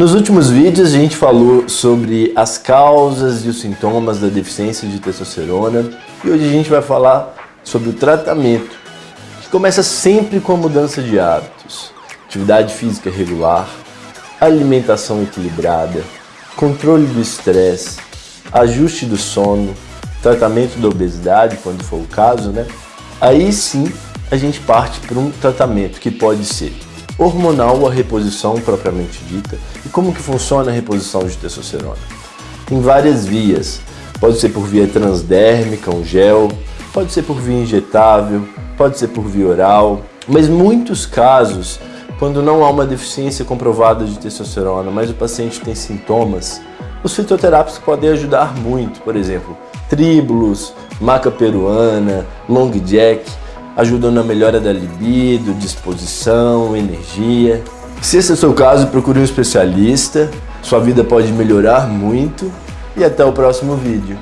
Nos últimos vídeos a gente falou sobre as causas e os sintomas da deficiência de testosterona e hoje a gente vai falar sobre o tratamento, que começa sempre com a mudança de hábitos, atividade física regular, alimentação equilibrada, controle do estresse, ajuste do sono, tratamento da obesidade, quando for o caso, né? Aí sim a gente parte para um tratamento que pode ser hormonal ou a reposição propriamente dita. E como que funciona a reposição de testosterona? Tem várias vias. Pode ser por via transdérmica, um gel, pode ser por via injetável, pode ser por via oral, mas muitos casos, quando não há uma deficiência comprovada de testosterona, mas o paciente tem sintomas, os fitoterápicos podem ajudar muito, por exemplo, tríbulos, maca peruana, long jack, ajudam na melhora da libido, disposição, energia. Se esse é o seu caso, procure um especialista, sua vida pode melhorar muito e até o próximo vídeo.